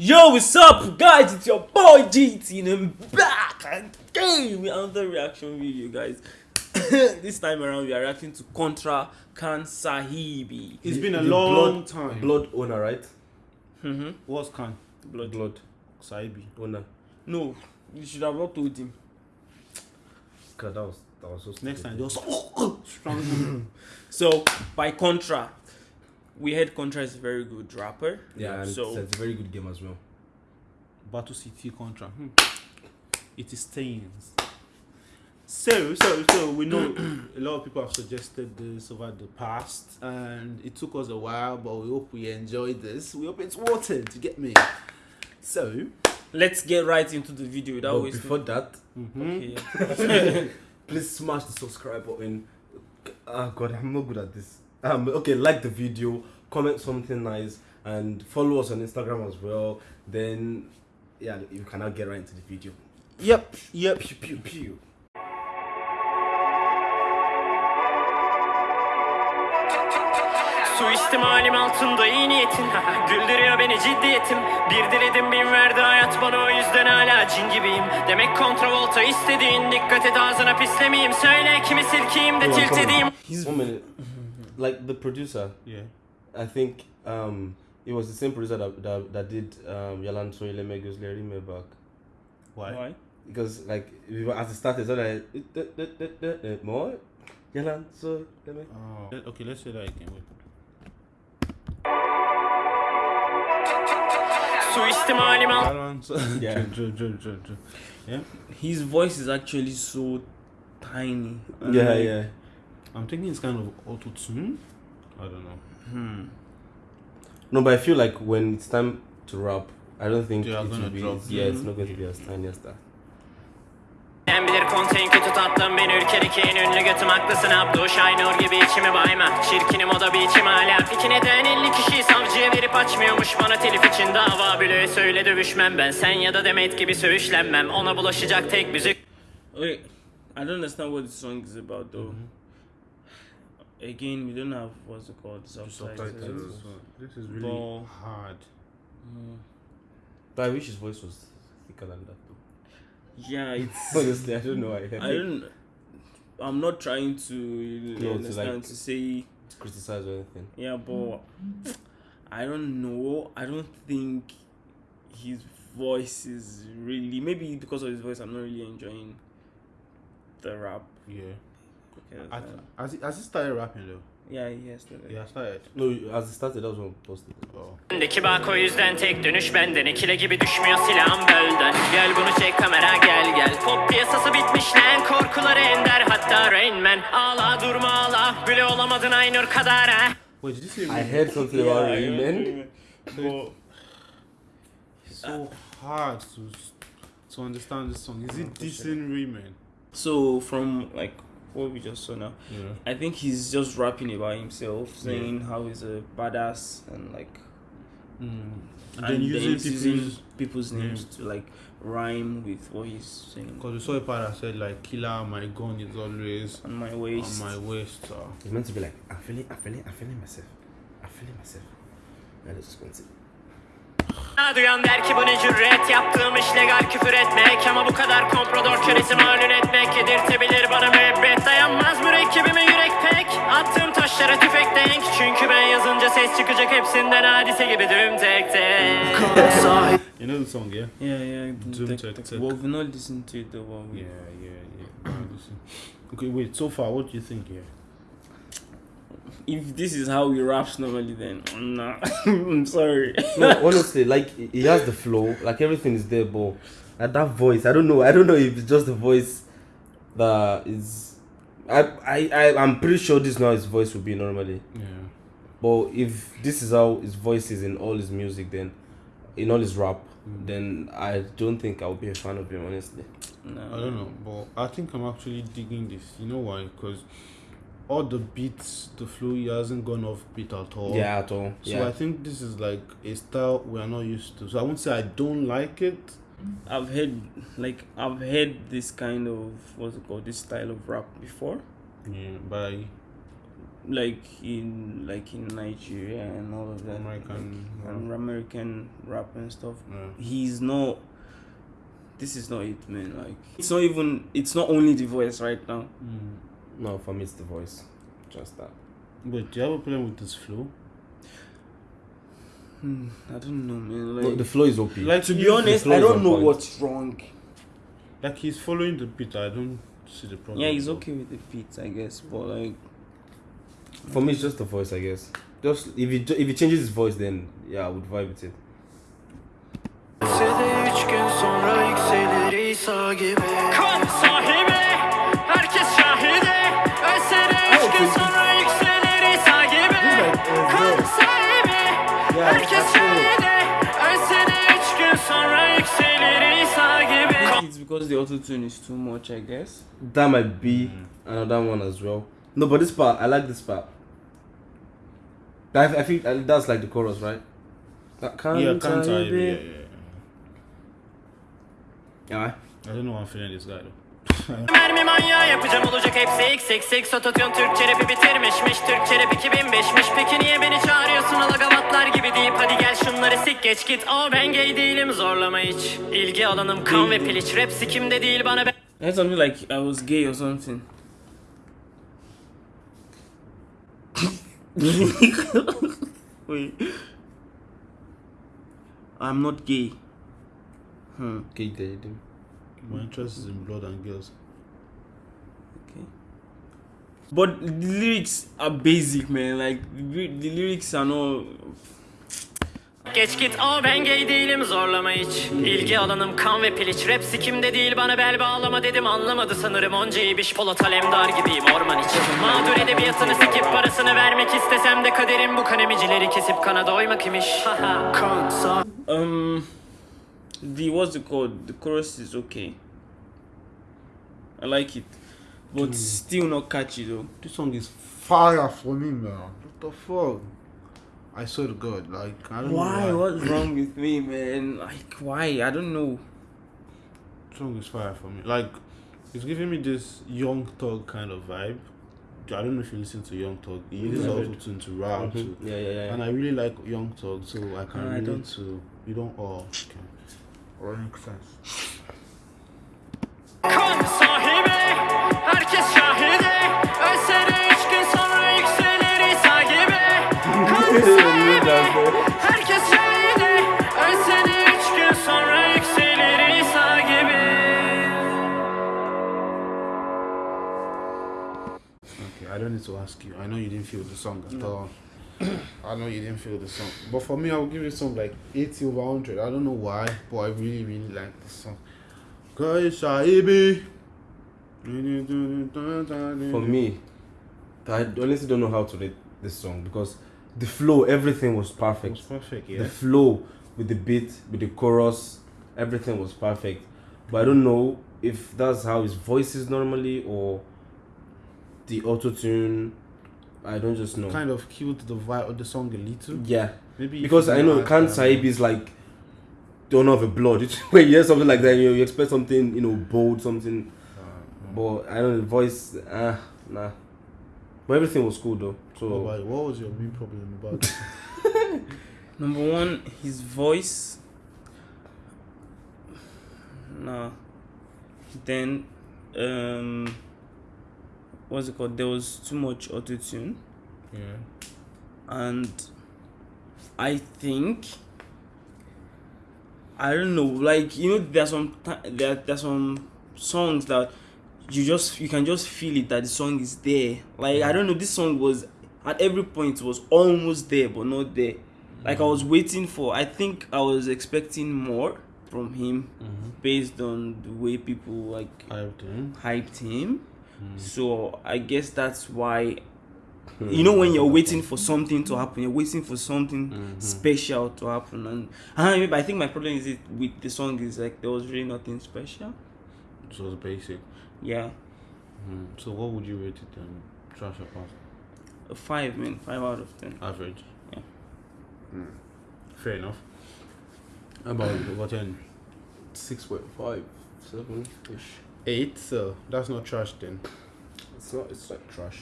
Yo, what's up, guys? It's your boy GT, and I'm back again with another reaction video, guys. this time around, we are reacting to Contra Kan Sahibi. It's been a long blood, time. Blood owner, right? Mm-hmm. What's Kan? Blood. Blood Sahibi. owner. No, you should have not told him. God, that was that was so. Next time, just strong. So, by Contra, we heard Contra is a very good rapper. Yeah, and So, it's, it's a very good game as well. Battle City contra. Hmm. It is stains. So, so, so we know a lot of people have suggested this over the past, and it took us a while, but we hope we enjoyed this. We hope it's worth it. You get me? So, let's get right into the video without but wasting. before that, mhm. Okay, please smash the subscribe button. Oh God, I'm not good at this. Um, okay, like the video, comment something nice, and follow us on Instagram as well. Then, yeah, you can now get right into the video. yep, yep. Pew pew pew. Suistimalim altında iyi niyetin Güldürüyor beni ciddiyetim Bir diledim bin verdi hayat bana o yüzden hala cin gibiyim Demek kontravolta istediğin Dikkat et ağzına pislemeyeyim Söyle kimi silkeyim de tilt edeyim He's One minute. Like the producer, Yeah. I think um, it was the same producer that that, that did um, Yalan Soyle Megos Larry back. Why? why? Because like we were as it started, so like more Yalan Soyle Oh. Let- Okay, let's say that again. Wait. Suistimalim altında Balance. Yeah. Yeah. His voice is actually so tiny. Yeah, like, yeah. I'm thinking it's kind of auto tune. I don't know. Hmm. No, but I feel like when it's time to rap, I don't think it gonna will be. drop. yeah, it's not going to be as tiny as that. En bilir konteyn kötü tatlım Beni ülkedeki en ünlü götüm haklısın Abdu Şaynur gibi içimi bayma Çirkinim o da bir içim hala Fikine değen 50 kişiyi savcıya verip açmıyormuş Bana telif için dava bile söyle dövüşmem ben Sen ya da Demet gibi söğüşlenmem Ona bulaşacak tek müzik Wait, I don't understand what this song is about though. Again, we don't have what's it called subtitles. This is really But- hard. Mm. But I wish his voice was thicker than that. Though. Yeah, it's. Honestly, I don't know. I, I don't. I'm not trying to you to, understand like- to say to criticize or anything. yeah, but I don't know. I don't think his voice is really maybe because of his voice. I'm not really enjoying the rap. Yeah. Because, I, uh, has, he, has he started rapping though? yeah, he has to. Yeah, started. No, as it started, that was when I posted. Oh. Öndeki bak o yüzden tek dönüş benden İkile gibi düşmüyor silahım bölden Gel bunu çek kamera gel gel Pop piyasası bitmiş lan Korkuları ender hatta Rain Man Ağla durma ağla Bile olamadın Aynur kadar ha Wait, did you say I heard something about Rayman. But it's so hard to to understand this song? Is it decent Rayman? so from like what we just saw now, Yeah. I think he's just rapping about himself, saying how he's a badass and like Mm. and And then using he's people's people's Yeah. names to like rhyme with what he's saying because we saw a part that said like killer my gun is always on my waist. on my waist. So. It's meant to be like, I'm feeling, I'm feeling, I'm feeling myself. I'm feeling myself. Yeah, let's just go and see. Duyan der ki bu ne cüret Yaptığım iş legal küfür etmek Ama bu kadar komprador kölesi malul etmek Yedirtebilir bana müebbet Dayanmaz mürekkebime yürek pek Attığım taşlara tüfek denk Çünkü ben yazınca ses çıkacak hepsinden Hadise gibi düm tek tek You know the song, yeah? Yeah, yeah. Doom Tech Tech. Well, we've not listened to it but we- Yeah, yeah, yeah. Okay, wait. So far, what do you think here? If this is how he raps normally, then mm, I'm. I'm sorry. No, honestly, like he he has the flow, like everything is there, but at that voice, I don't know. I don't know if it's just the voice that is. I I I I'm pretty sure this now his voice will be normally. Yeah. But if this is how his voice is in all his music, then in all his rap, mm. then I don't think I'll be a fan of him. Honestly, no. I don't know, but I think I'm actually digging this. You know why? Because all the beats, the flow, he hasn't gone off beat at all. yeah, at all. So yeah. I think this is like a style we are not used to. So I won't say I don't like it. I've heard like I've heard this kind of what's it called this style of rap before. Yeah, but I, like in like in Nigeria and all of that, American like, and American rap and stuff. Yeah. He's not. This is not it, man. Like it's not even. It's not only the voice right now. Mm. No, for me it's the voice. Just that. But do you have a problem with this flow? Hmm, I don't know, man. Like No, the flow is OP. Like to be honest, I don't know point. what's wrong. Like he's following the beat. I don't see the problem. Yeah, he's okay with the beats, I guess, but like For me, it's just the voice, I guess. Just if he if he changes his voice, then yeah, I would vibe with it. Lisede üç gün sonra yükselir İsa gibi Kan sahibi Herkes şahidi Ölse üç gün sonra yükselir İsa gibi it's because the auto tune is too much, I guess. That might be another one as well. No, but this part, I like this part. I, I think uh, that's like the chorus, right? That can't Yeah, can't I? I Yeah, yeah, yeah. Yeah. I don't know why I'm feeling this guy though. Mermi manyağı yapacağım olacak hepsi x x x Ototune Türkçe rapi bitirmişmiş Türkçe rap 2005'miş Peki niye beni çağırıyorsun alagavatlar gibi deyip Hadi gel şunları sik geç git Aa ben gay değilim zorlama hiç İlgi alanım kan ve piliç Rap sikimde değil bana be I had something like I was gay or something. Wait. I'm not gay. Hmm. Okay, dating. My interest is in blood and girls. Okay. But the lyrics are basic, man. Like the, lyrics are not. Geç git aa ben gay değilim zorlama hiç İlgi alanım kan ve piliç Rap sikimde değil bana bel bağlama dedim Anlamadı sanırım onca iyi biş Polat Alemdar gibiyim orman içi Mağdur edebiyatını sikip parasını vermek istesem de Kaderim bu kanemicileri kesip kana doymak imiş Haha. Um, the what's it called? The chorus is okay. I like it, but still not catchy though. This song is fire for me, man. What the fuck? I swear to God, like I don't Why? know why. What's wrong with me, man? Like why? I don't know. song is fire for me. Like it's giving me this young thug kind of vibe. I don't know if you listen to Young Thug. He uses Yeah. auto tune to rap, Mhm. to, Yeah, yeah, yeah. and I really like Young Thug, so I can I relate don't. to. You don't all. Okay. Makes sense. Kan sahibi Herkes şahidi Ölse de üç gün sonra yükselir İsa gibi Kan sahibi Herkes şahidi Ölse de üç gün sonra yükselir İsa gibi Okay, I don't need to ask you. I know you didn't feel the song at all. I know you didn't feel the song. But for me, I will give this song like 80 over 100. I don't know why, but I really, really like this song. Cause Shaibi. For me, I honestly don't know how to rate this song because the flow, everything was it perfect. was perfect, The flow with the beat, with the chorus, everything was perfect. But I don't know if that's how his voice is normally or the auto tune. I don't just know. Kind of killed the vibe of the song a little. Yeah, Maybe because I know Kan um, Sahib is like don't have a blood. It's- when you hear something like that, you, you expect something you know bold, something. uh, But I don't know the voice. Ah, nah. But everything was cool though. what, So about- what was your main problem about? Number one, his voice. Nah. Then, um, what's it called? There was too much auto tune, yeah. and I think I don't know. Like you know, there's some there there's some songs that you just you can just feel it that the song is there. Like I don't know, this song was at every point was almost there but not there. Like I was mm. waiting for. I think I was expecting more from him mm-hmm. based on the way people like have to. hyped him. Hmm. So I guess that's why hmm. you know when you're waiting for something to happen, you're waiting for something hmm. special to happen, and I, mean, I think my problem is it with the song is like there was really nothing special. So it was basic. Yeah, So what would you rate it then? Trash or pass? a five man, five out of ten. Average. Yeah. Fair enough. How about what ten? six point five, seven ish. Eight. So that's not trash then. It's not. It's like trash.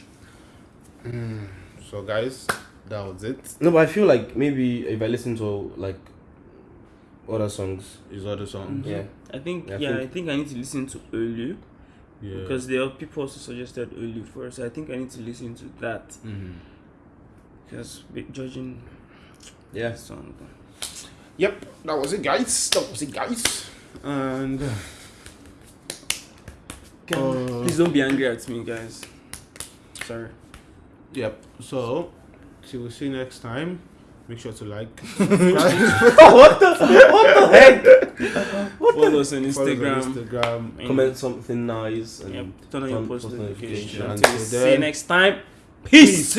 Mm. So, guys, that was it. No, but I feel like maybe if I listen to like other songs, His other songs. yeah, I think I yeah, think- I think I need to listen to Olu Yeah. because there are people also suggested Olu first. I think I need to listen to that Mhm. because be- judging yeah. the song. Yep, that was it, guys. That was it, guys. And uh, Please don't be angry at me, guys. Sorry. yep. So, till we see you next time. Make sure to like, What the? Follow us on follow us on Instagram. and- Comment something nice and Yep. Turn on your post post notifications. notifications. Until we Until see you next time. Peace.